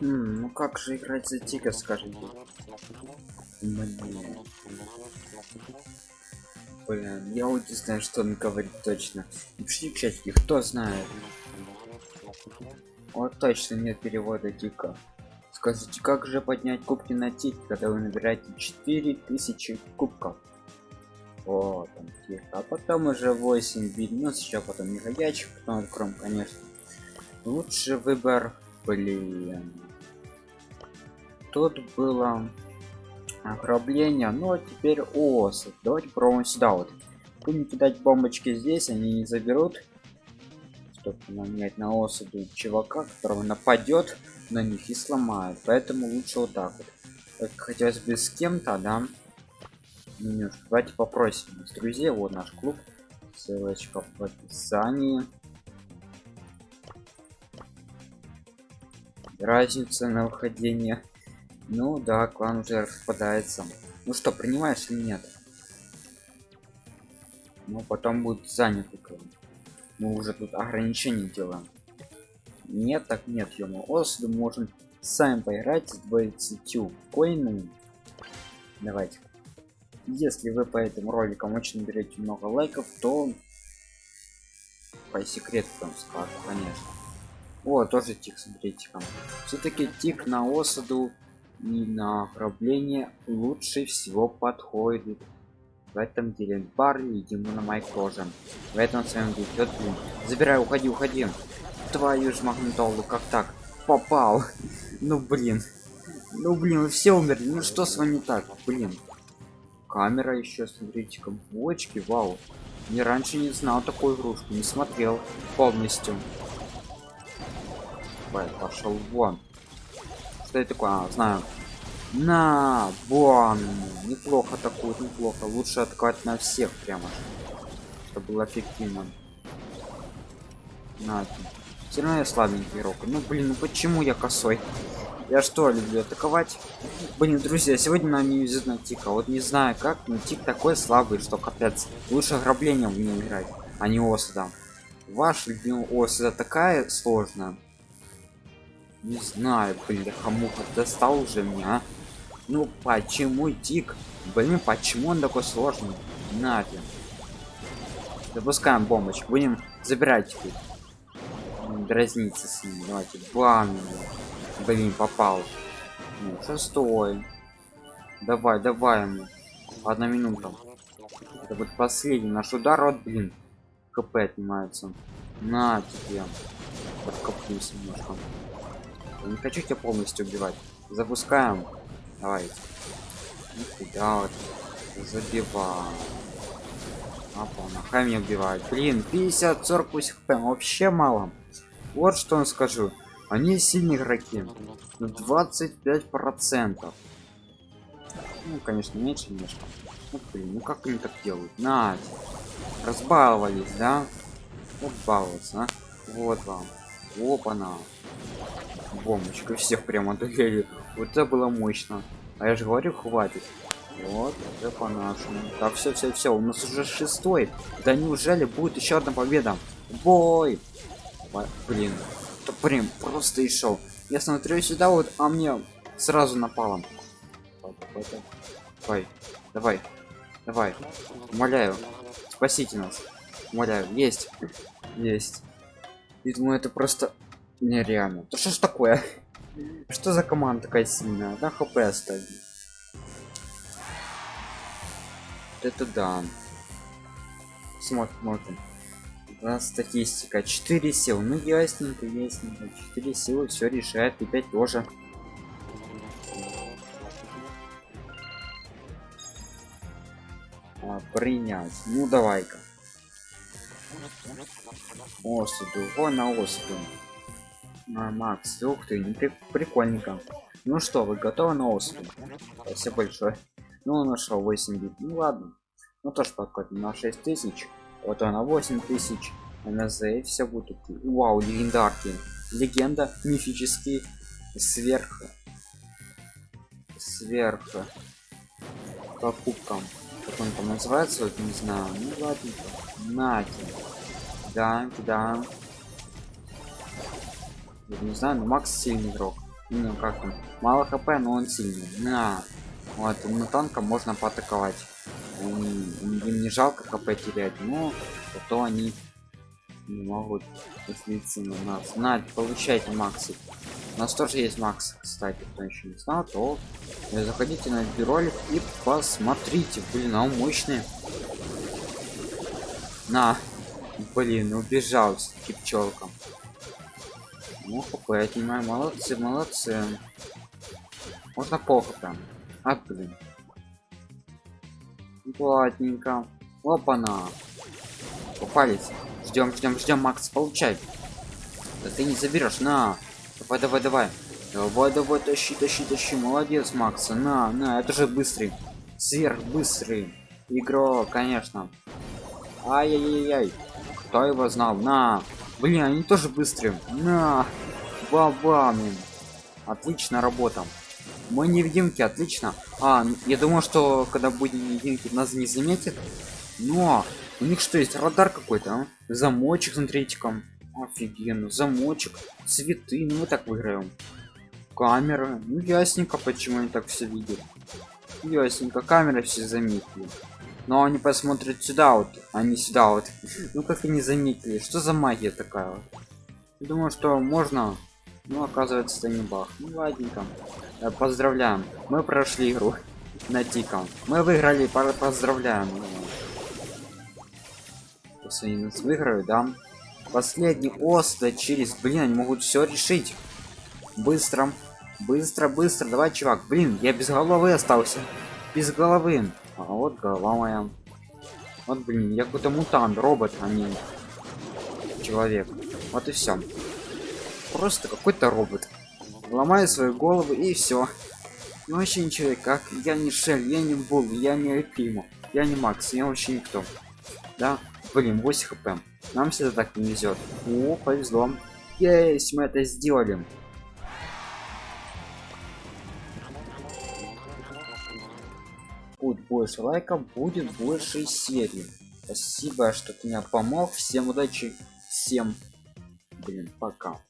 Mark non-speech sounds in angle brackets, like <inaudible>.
М, ну как же играть за тика, скажите? Блин. Блин, я вот не знаю, что он говорит точно. Пишите в чатике, кто знает. Вот точно нет перевода тика. Скажите, как же поднять кубки на тик, когда вы набираете 4000 кубков? Вот он тик. А потом уже 8 бит, ну сейчас потом не ходячих, потом откроем, конечно. Лучший выбор, блин. Тут было ограбление, но теперь осад. Давайте пробуем сюда вот. Будем кидать бомбочки здесь, они не заберут. Чтобы нанять на осаду чувака, которого нападет на них и сломает. Поэтому лучше вот так вот. Так хотелось бы с кем-то, да? Немножко. Давайте попросим с друзей. Вот наш клуб. Ссылочка в описании. Разница на выходение. Ну да, клан уже распадается. Ну что, принимаешь или нет? Ну потом будет занятый клан. Мы уже тут ограничения делаем. Нет, так нет, ему Осаду можем сами поиграть с 20 коинами. Давайте. Если вы по этим роликам очень берете много лайков, то по секрету там скажу, конечно. О, тоже тик, смотрите ка Все-таки тик на осаду и на ограбление лучше всего подходит. В этом деле Барли и Димона Майк. В этом своем идет блин. Забирай, уходи, уходи. Твою ж магнитолу, как так? Попал. ну блин. Ну блин, вы все умерли. Ну что с вами так? Блин. Камера еще, смотрите, бочки, вау. Не раньше не знал такую игрушку, не смотрел полностью. Пошел вон. Это такое? А, знаю. На, вон. Неплохо такую, неплохо. Лучше открыть на всех прямо. Чтобы было эффективно. На, все равно я слабенький игрок. Ну блин, ну почему я косой? Я что, люблю атаковать? Блин, друзья, сегодня нам не везет на тика. Вот не знаю как, но тик такой слабый, что капец. Лучше ограблением в нее играть, а не осада. Ваш любимый осада такая сложная. Не знаю, блин, хамуха достал уже меня. А? Ну почему тик? Блин, почему он такой сложный? Нафиг. Запускаем бомбочку. Будем забирать их. Дразниться с ним. Давайте. Бам. Блин, попал. Ну, шестой. Давай, давай ему. Одна минута. Это вот последний наш удар. Вот, блин. КП отнимается. На тебе. Подкоплюсь немножко. Я не хочу тебя полностью убивать. Запускаем. Давай. Нифига вот. Забиваем. Апа, нахай меня убивает. Блин, 50 40 хп вообще мало. Вот что он скажу. Они сильные игроки. 25 процентов. Ну, конечно, меньше немножко. Ну, блин, ну как они так делают? На, разбаловались, да? Вот баловаться, а? Вот вам. Опа-на. Бомбочка всех прямо одолели. Вот это было мощно. А я же говорю, хватит. Вот, это по-нашему. Так, все, все, все, у нас уже шестой. Да неужели будет еще одна победа? Бой! Блин, это прям просто и шел. Я смотрю сюда вот, а мне сразу напало. Давай, давай, давай, умоляю, спасите нас, умоляю, есть, есть. Думаю, это просто нереально. Да что ж такое? <laughs> Что за команда такая сильная? Да, хп оставили. Это да. Смотрим, смотрим. Да, статистика 4 сил. Ну ясненько, ясненько. 4 силы все решает. И 5 тоже. А, принять. Ну давай-ка. Осуду. Вон на осуду. А, Макс, ух ты, не при... прикольненько. Ну что, вы готовы на осуду? Спасибо большое. Ну, нашел 8 бит. Ну ладно. Ну тоже подходим на 6000. Вот она 8000. НЗ все будут. Вау, легендарки. Легенда, мифический, сверх. Сверх. Покупкам. Как он там называется, вот не знаю. Ну ладно. Нати. Да, да. Не знаю, но Макс сильный игрок. ну как там мало хп но он сильный. На. Вот на танка можно поатаковать. Им, не жалко хп терять но зато они не могут слиться на нас. На получайте максы. У нас тоже есть макс кстати кто еще не знал то заходите на ролик и посмотрите. Блин а он мощный. На. Блин убежал с пчелком ну хп я понимаю молодцы молодцы. Можно плохо там а блин. Платненько. Опа-на. Попались. Ждем ждем ждем макс получай. Да ты не заберешь на. Давай давай давай. Давай давай тащи тащи тащи. Молодец макса на на. Это же быстрый. Сверх быстрый игрок конечно. Ай-яй-яй кто его знал? На блин они тоже быстрые. На бабам отлично работа. Мы невидимки отлично. А я думал что когда будем невидимки нас не заметит но у них что есть радар какой-то а? замочек смотрите-ка офигенно замочек цветы ну мы так выиграем. Камера ну ясненько почему они так все видят. Ясненько камеры все заметили но они посмотрят сюда вот а сюда вот. <laughs> Ну как они заметили что за магия такая думаю что можно ну оказывается это не баг ну ладненько. Э, поздравляем. Мы прошли игру <laughs> на тиком. Мы выиграли поздравляем. Пусть они нас выиграют да. Последний оста через блин они могут все решить. Быстро быстро быстро. Давай чувак блин я без головы остался. Без головы а вот голова моя. Вот блин я какой-то мутант робот а не человек. Вот и все просто какой-то робот. Ломаю свою голову и все ну вообще не человек как я не шель я не был я не пиму я не макс я вообще никто. Да блин 8 хп. Нам всегда так не везет о повезло. Есть мы это сделали будет больше лайков будет больше серии спасибо что ты меня помог. Всем удачи всем блин пока